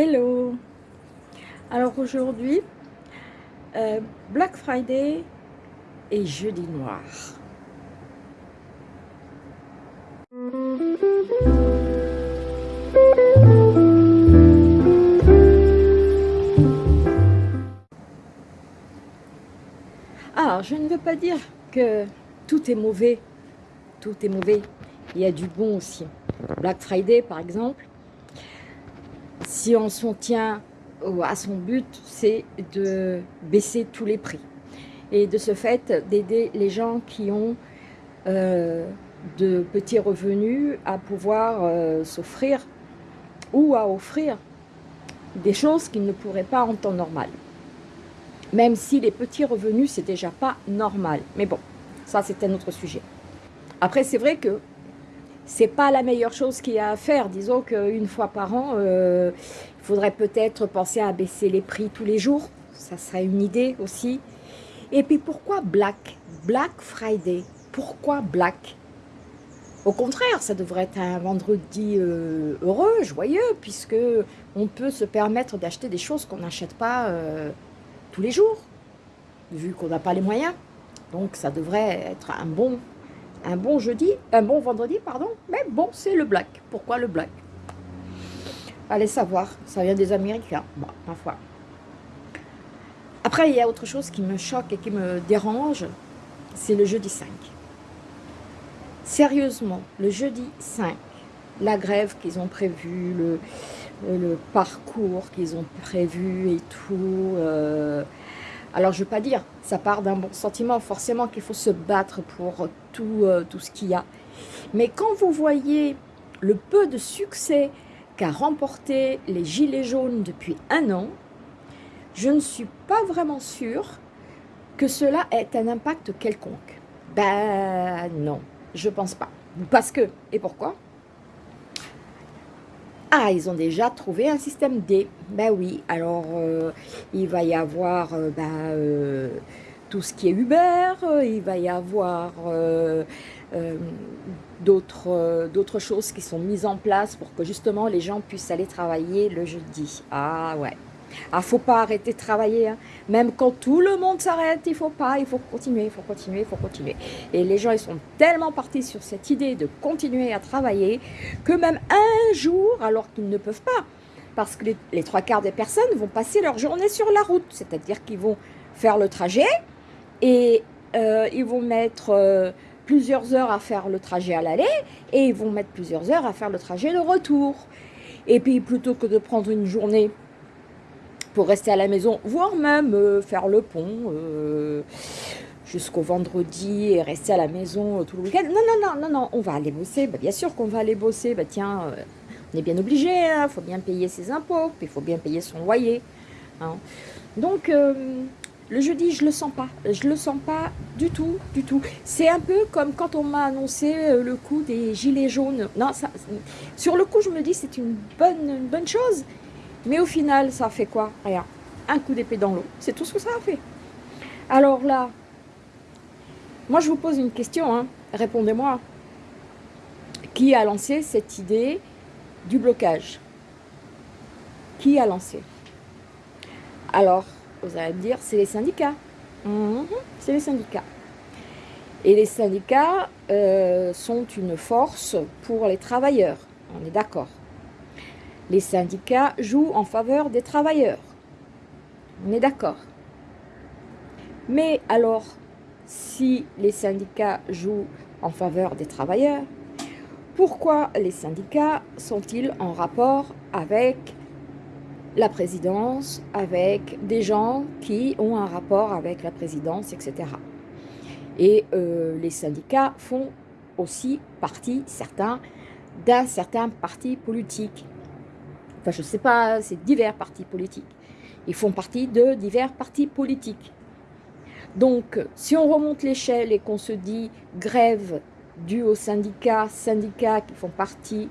Hello Alors aujourd'hui, euh, Black Friday et Jeudi Noir. Alors, je ne veux pas dire que tout est mauvais, tout est mauvais, il y a du bon aussi. Black Friday par exemple, si on s'en tient à son but, c'est de baisser tous les prix. Et de ce fait, d'aider les gens qui ont euh, de petits revenus à pouvoir euh, s'offrir ou à offrir des choses qu'ils ne pourraient pas en temps normal. Même si les petits revenus, c'est déjà pas normal. Mais bon, ça c'est un autre sujet. Après, c'est vrai que c'est pas la meilleure chose qu'il y a à faire. Disons qu'une fois par an, euh, il faudrait peut-être penser à baisser les prix tous les jours. Ça serait une idée aussi. Et puis pourquoi Black? Black Friday Pourquoi Black? Au contraire, ça devrait être un vendredi euh, heureux, joyeux, puisque on peut se permettre d'acheter des choses qu'on n'achète pas euh, tous les jours, vu qu'on n'a pas les moyens. Donc ça devrait être un bon un bon jeudi, un bon vendredi, pardon, mais bon, c'est le black. Pourquoi le black? Allez savoir, ça vient des Américains, bon, ma foi. Après, il y a autre chose qui me choque et qui me dérange, c'est le jeudi 5. Sérieusement, le jeudi 5, la grève qu'ils ont prévue, le, le parcours qu'ils ont prévu et tout, euh, alors, je ne veux pas dire, ça part d'un bon sentiment, forcément qu'il faut se battre pour tout, euh, tout ce qu'il y a. Mais quand vous voyez le peu de succès qu'a remporté les Gilets jaunes depuis un an, je ne suis pas vraiment sûre que cela ait un impact quelconque. Ben non, je pense pas. Parce que, et pourquoi? Ah, ils ont déjà trouvé un système D. Ben oui, alors euh, il va y avoir euh, ben, euh, tout ce qui est Uber, il va y avoir d'autres choses qui sont mises en place pour que justement les gens puissent aller travailler le jeudi. Ah ouais. Ah, faut pas arrêter de travailler. Hein. Même quand tout le monde s'arrête, il faut pas, il faut continuer, il faut continuer, il faut continuer. Et les gens, ils sont tellement partis sur cette idée de continuer à travailler que même un jour, alors qu'ils ne peuvent pas, parce que les, trois quarts des personnes vont passer leur journée sur la route, c'est-à-dire qu'ils vont faire le trajet et euh, ils vont mettre euh, plusieurs heures à faire le trajet à l'aller et ils vont mettre plusieurs heures à faire le trajet de retour. Et puis plutôt que de prendre une journée pour rester à la maison, voire même euh, faire le pont euh, jusqu'au vendredi et rester à la maison euh, tout le week-end. Non, non, non, non, non, on va aller bosser. Bah, bien sûr qu'on va aller bosser. Bah, tiens, on est bien obligé, il hein. faut bien payer ses impôts, il faut bien payer son loyer. Hein. Donc, le jeudi, je le sens pas. Je le sens pas du tout, du tout. C'est un peu comme quand on m'a annoncé le coup des gilets jaunes. Non, ça, sur le coup, je me dis c'est une bonne, une bonne chose. Mais au final, ça a fait quoi Rien. Un coup d'épée dans l'eau. C'est tout ce que ça a fait. Alors là, moi je vous pose une question, hein. répondez-moi. Qui a lancé cette idée du blocage? Qui a lancé? Alors, vous allez me dire, c'est les syndicats. Mhm, c'est les syndicats. Et les syndicats euh, sont une force pour les travailleurs, on est d'accord. Les syndicats jouent en faveur des travailleurs. On est d'accord. Mais alors, si les syndicats jouent en faveur des travailleurs, pourquoi les syndicats sont-ils en rapport avec la présidence, avec des gens qui ont un rapport avec la présidence, etc. Et euh, les syndicats font aussi partie, certains, d'un certain parti politique je ne sais pas, c'est divers partis politiques. Ils font partie de divers partis politiques. Donc, si on remonte l'échelle et qu'on se dit grève due aux syndicats, syndicats qui font partie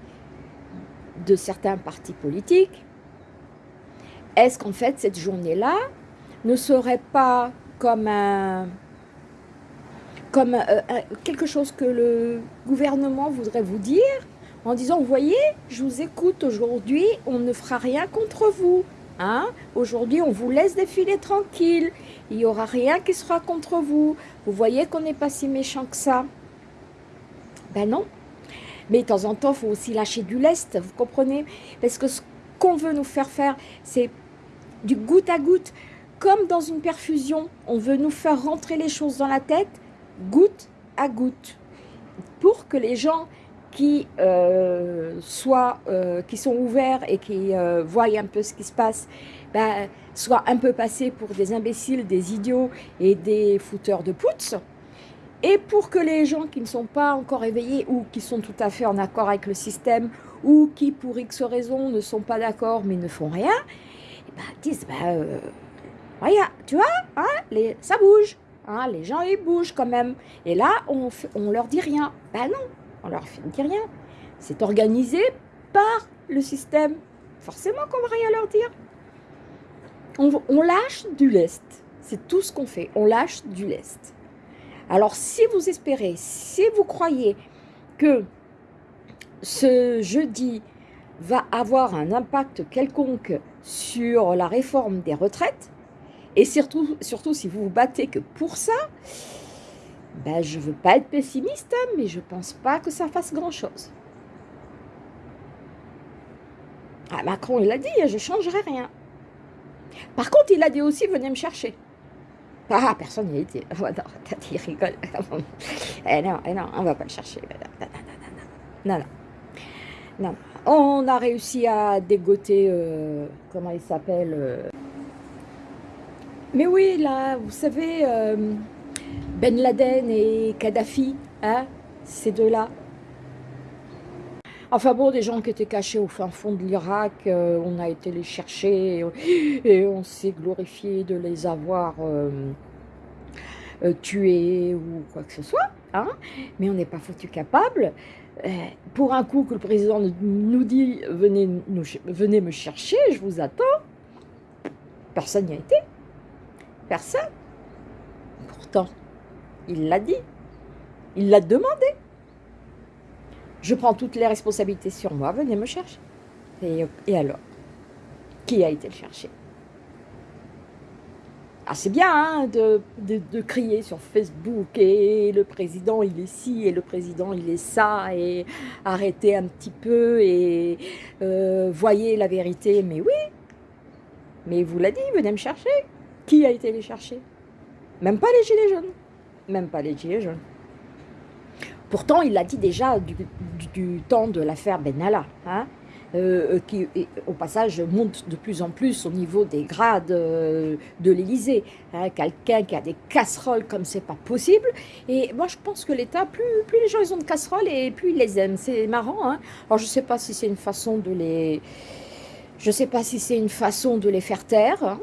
de certains partis politiques, est-ce qu'en fait cette journée-là ne serait pas comme euh, quelque chose que le gouvernement voudrait vous dire en disant, vous voyez, je vous écoute aujourd'hui, on ne fera rien contre vous. Hein aujourd'hui, on vous laisse défiler tranquille. Il n'y aura rien qui sera contre vous. Vous voyez qu'on n'est pas si méchant que ça. Ben non. Mais de temps en temps, il faut aussi lâcher du lest, vous comprenez? Parce que ce qu'on veut nous faire faire, c'est du goutte à goutte. Comme dans une perfusion, on veut nous faire rentrer les choses dans la tête, goutte à goutte. Pour que les gens qui, euh, euh, qui sont ouverts et qui euh, voient un peu ce qui se passe, ben, soient un peu passés pour des imbéciles, des idiots et des fouteurs de poutres. Et pour que les gens qui ne sont pas encore éveillés ou qui sont tout à fait en accord avec le système ou qui pour X raisons ne sont pas d'accord mais ne font rien, eh ben, disent, ben, regarde, tu vois, hein, les, ça bouge, hein, les gens ils bougent quand même. Et là, on, on leur dit rien. Ben non, on leur dit rien. C'est organisé par le système. Forcément qu'on va rien leur dire. On, lâche du lest. C'est tout ce qu'on fait. On lâche du lest. Alors, si vous espérez, si vous croyez que ce jeudi va avoir un impact quelconque sur la réforme des retraites, et surtout, surtout si vous vous battez que pour ça, ben, je ne veux pas être pessimiste, mais je ne pense pas que ça fasse grand-chose. Ah, Macron, il a dit, je ne changerai rien. Par contre, il a dit aussi, venez me chercher. Ah, personne n'y a été. Oh, non, il rigole. eh non, eh non, on ne va pas le chercher. Non, non. non. On a réussi à dégoter, euh, comment il s'appelle euh. Mais oui, là, vous savez... Euh, ben Laden et Kadhafi, hein, ces deux-là. Enfin bon, des gens qui étaient cachés au fin fond de l'Irak, euh, on a été les chercher et, on s'est glorifié de les avoir euh, euh, tués ou quoi que ce soit. Hein, mais on n'est pas foutu capable. pour un coup que le président nous dit venez, me chercher, je vous attends. Personne n'y a été. Personne. Pourtant, il l'a dit. Il l'a demandé. Je prends toutes les responsabilités sur moi, venez me chercher. Et, alors Qui a été le chercher? Ah, c'est bien hein, de, crier sur Facebook et le président il est ci et le président il est ça et arrêtez un petit peu et euh, voyez la vérité. Mais oui, mais vous l'a dit, venez me chercher. Qui a été les chercher? Même pas les gilets jaunes même pas les gilets. Pourtant, il l'a dit déjà du, temps de l'affaire Benalla, hein, euh, euh, qui, au passage, monte de plus en plus au niveau des grades euh, de l'Élysée. Hein, quelqu'un qui a des casseroles comme c'est pas possible. Et moi, je pense que l'État, plus, les gens ont de casseroles et plus ils les aiment. C'est marrant. Hein. Alors, je sais pas si c'est une façon de les... Je sais pas si c'est une façon de les faire taire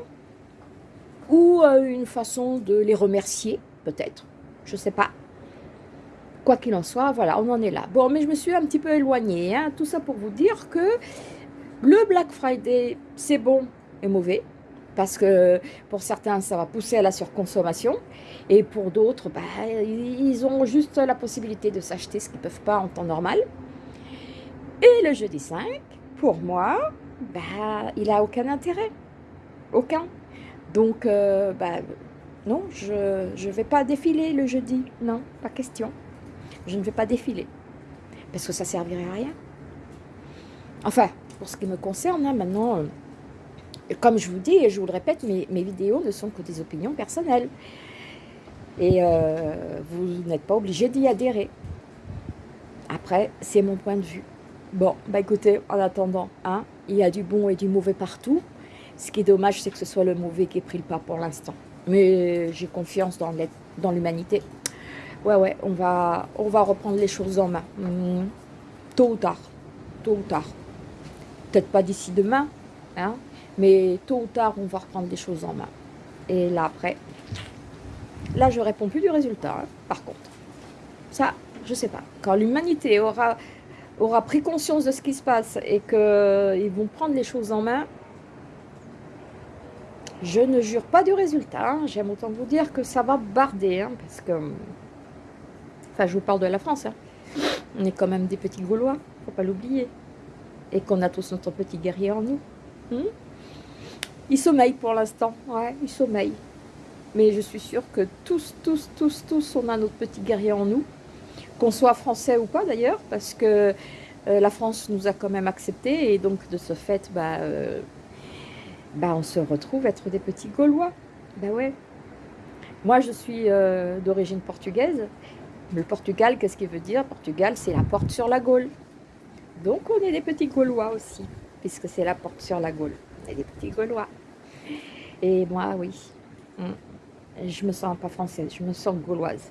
ou une façon de les remercier, peut-être je sais pas. Quoi qu'il en soit, voilà, on en est là. Bon, mais je me suis un petit peu éloignée. Hein. Tout ça pour vous dire que le Black Friday, c'est bon et mauvais. Parce que pour certains, ça va pousser à la surconsommation. Et pour d'autres, bah, ils ont juste la possibilité de s'acheter ce qu'ils ne peuvent pas en temps normal. Et le jeudi 5, pour moi, bah, il n'a aucun intérêt. Aucun. Donc, euh, bah, non, je ne vais pas défiler le jeudi. Non, pas question. Je ne vais pas défiler. Parce que ça servirait à rien. Enfin, pour ce qui me concerne, hein, maintenant, euh, comme je vous dis et je vous le répète, mes, vidéos ne sont que des opinions personnelles. Et euh, vous n'êtes pas obligé d'y adhérer. Après, c'est mon point de vue. Bon, bah écoutez, en attendant, hein, il y a du bon et du mauvais partout. Ce qui est dommage, c'est que ce soit le mauvais qui ait pris le pas pour l'instant. Mais j'ai confiance dans l'humanité. Ouais, ouais, on va, on va reprendre les choses en main. Hmm. Tôt ou tard. Tôt ou tard. Peut-être pas d'ici demain, hein, mais tôt ou tard, on va reprendre les choses en main. Et là, après, là, je réponds plus du résultat, hein, par contre. Ça, je sais pas. Quand l'humanité aura, aura pris conscience de ce qui se passe et qu'ils vont prendre les choses en main, je ne jure pas du résultat. Hein. J'aime autant vous dire que ça va barder. Hein, parce que... Enfin, je vous parle de la France. Hein. On est quand même des petits Gaulois. faut pas l'oublier. Et qu'on a tous notre petit guerrier en nous. Hmm? Il sommeille pour l'instant, ouais, il sommeille. Mais je suis sûre que tous, tous, tous, tous, on a notre petit guerrier en nous. Qu'on soit français ou pas d'ailleurs, parce que euh, la France nous a quand même acceptés. Et donc de ce fait, bah, euh, bah, on se retrouve être des petits Gaulois. Bah ouais. Moi, je suis euh, d'origine portugaise. Le Portugal, qu'est-ce qu'il veut dire? Portugal, c'est la porte sur la Gaule. Donc, on est des petits Gaulois aussi, puisque c'est la porte sur la Gaule. On est des petits Gaulois. Et moi, oui. Mm. Je me sens pas française, je me sens gauloise.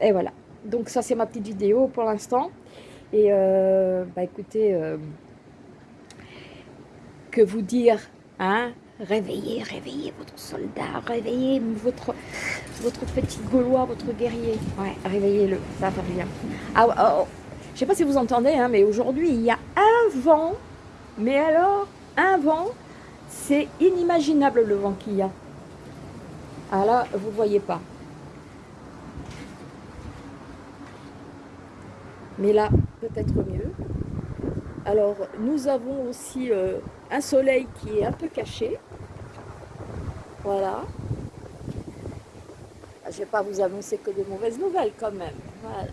Et voilà. Donc, ça, c'est ma petite vidéo pour l'instant. Et, euh, bah écoutez, euh, que vous dire, hein? Réveillez, réveillez votre soldat, réveillez votre, votre petit Gaulois, votre guerrier. Ouais, réveillez-le, ça va bien. Ah, oh, oh. Je sais pas si vous entendez, hein, mais aujourd'hui, il y a un vent. Mais alors, un vent, c'est inimaginable le vent qu'il y a. Ah là, vous voyez pas. Mais là, peut-être mieux. Alors, nous avons aussi euh, un soleil qui est un peu caché. Voilà. Je ne vais pas vous annoncer que des mauvaises nouvelles quand même. Voilà.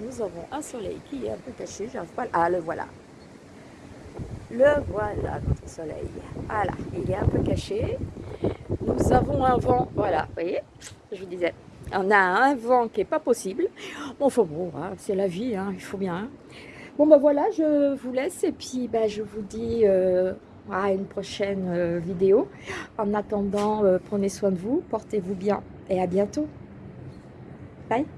Nous avons un soleil qui est un peu caché. Pas. Ah, le voilà. Le voilà, notre soleil. Voilà, il est un peu caché. Nous avons un vent, voilà, vous voyez, je vous disais, on a un vent qui n'est pas possible. Bon, enfin bon, hein, c'est la vie, hein, il faut bien. Bon, ben voilà, je vous laisse et puis ben, je vous dis euh, à une prochaine euh, vidéo. En attendant, euh, prenez soin de vous, portez-vous bien et à bientôt. Bye